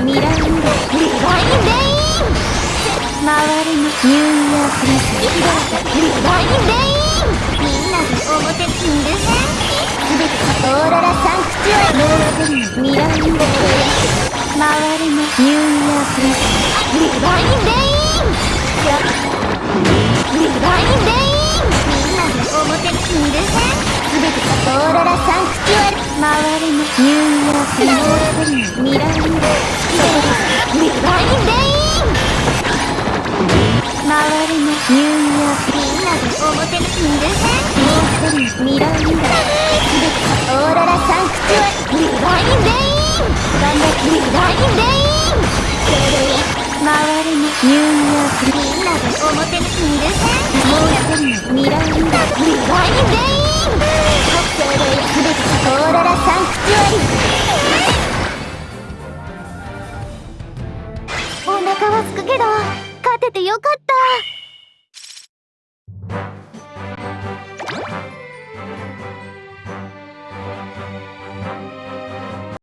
もう一人ミラーリバインレイン回るのニューイヤークリスリバインレインみんなで表にいるすべてオーロラサンクチュアリもう一人ミラーインド回るのニューイヤークリスリバインレインリバインレインみんなで表にいるすべてオーロラサンクチュアリ回るのニューイヤークリスもう一人ミラーイン回るのニューイヤーみんなで表にいるもう一人ミラーミラーオーロラサンクチュアリリバインレイン頑張ってリバインレインそれ回るのニューイヤーみんなで表にいるもう一人ミラーミラーリバインレインすべてオーロラサンクチュアリお腹はすくけど。てよかった。